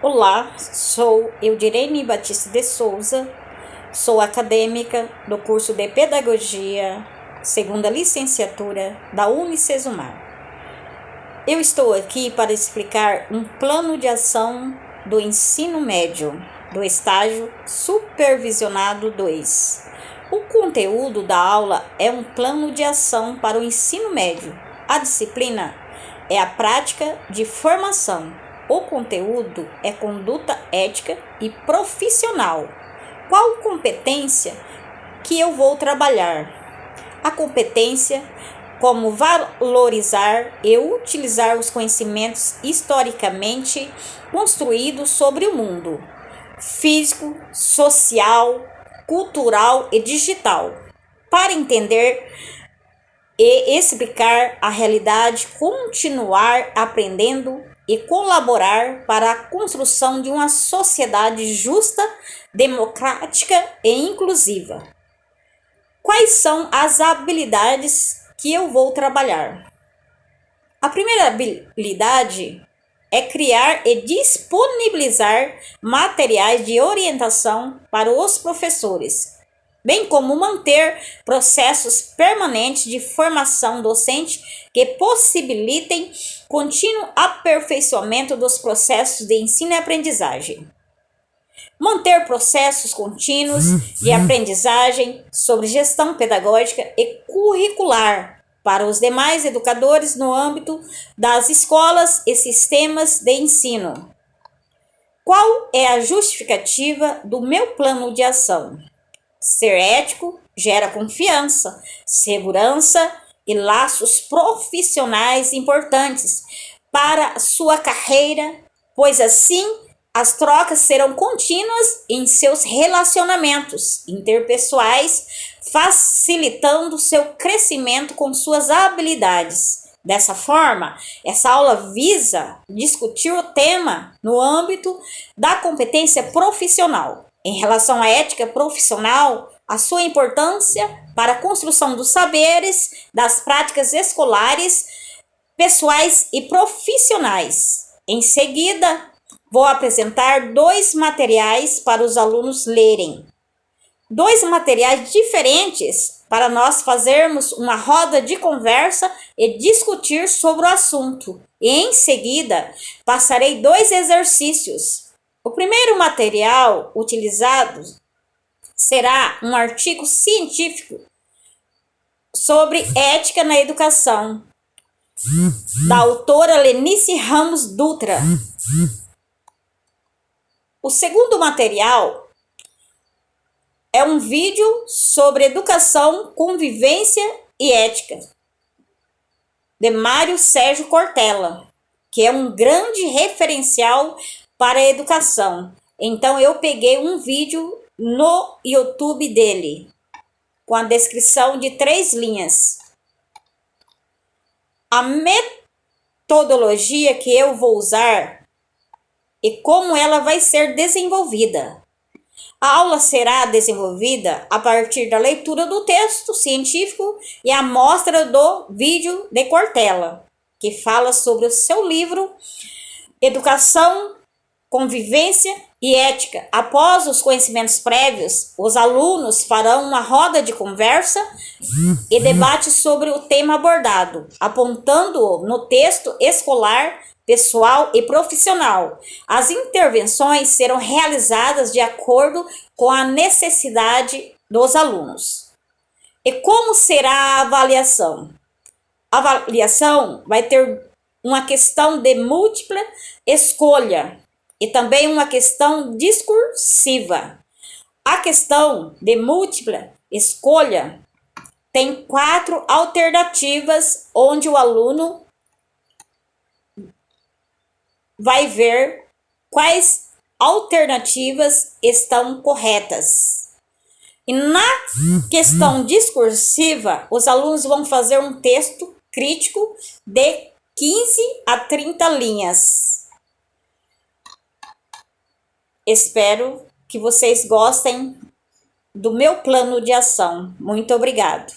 Olá, sou Eudirene Batista de Souza, sou acadêmica do curso de Pedagogia, segunda licenciatura da Unicesumar. Eu estou aqui para explicar um plano de ação do ensino médio, do estágio supervisionado 2. O conteúdo da aula é um plano de ação para o ensino médio. A disciplina é a prática de formação o conteúdo é conduta ética e profissional. Qual competência que eu vou trabalhar? A competência como valorizar e utilizar os conhecimentos historicamente construídos sobre o mundo físico, social, cultural e digital, para entender e explicar a realidade, continuar aprendendo e colaborar para a construção de uma sociedade justa, democrática e inclusiva. Quais são as habilidades que eu vou trabalhar? A primeira habilidade é criar e disponibilizar materiais de orientação para os professores, bem como manter processos permanentes de formação docente que possibilitem contínuo aperfeiçoamento dos processos de ensino e aprendizagem. Manter processos contínuos de aprendizagem sobre gestão pedagógica e curricular para os demais educadores no âmbito das escolas e sistemas de ensino. Qual é a justificativa do meu plano de ação? Ser ético gera confiança, segurança e laços profissionais importantes para sua carreira, pois assim as trocas serão contínuas em seus relacionamentos interpessoais, facilitando seu crescimento com suas habilidades. Dessa forma, essa aula visa discutir o tema no âmbito da competência profissional, em relação à ética profissional, a sua importância para a construção dos saberes, das práticas escolares, pessoais e profissionais. Em seguida, vou apresentar dois materiais para os alunos lerem. Dois materiais diferentes para nós fazermos uma roda de conversa e discutir sobre o assunto. E em seguida, passarei dois exercícios o primeiro material utilizado será um artigo científico sobre ética na educação, da autora Lenice Ramos Dutra. O segundo material é um vídeo sobre educação, convivência e ética, de Mário Sérgio Cortella, que é um grande referencial para a educação. Então eu peguei um vídeo no YouTube dele, com a descrição de três linhas. A metodologia que eu vou usar e como ela vai ser desenvolvida. A aula será desenvolvida a partir da leitura do texto científico e a mostra do vídeo de Cortella, que fala sobre o seu livro Educação convivência e ética. Após os conhecimentos prévios, os alunos farão uma roda de conversa e debate sobre o tema abordado, apontando no texto escolar, pessoal e profissional. As intervenções serão realizadas de acordo com a necessidade dos alunos. E como será a avaliação? A avaliação vai ter uma questão de múltipla escolha, e também uma questão discursiva. A questão de múltipla escolha tem quatro alternativas onde o aluno vai ver quais alternativas estão corretas. E na questão discursiva, os alunos vão fazer um texto crítico de 15 a 30 linhas. Espero que vocês gostem do meu plano de ação. Muito obrigado.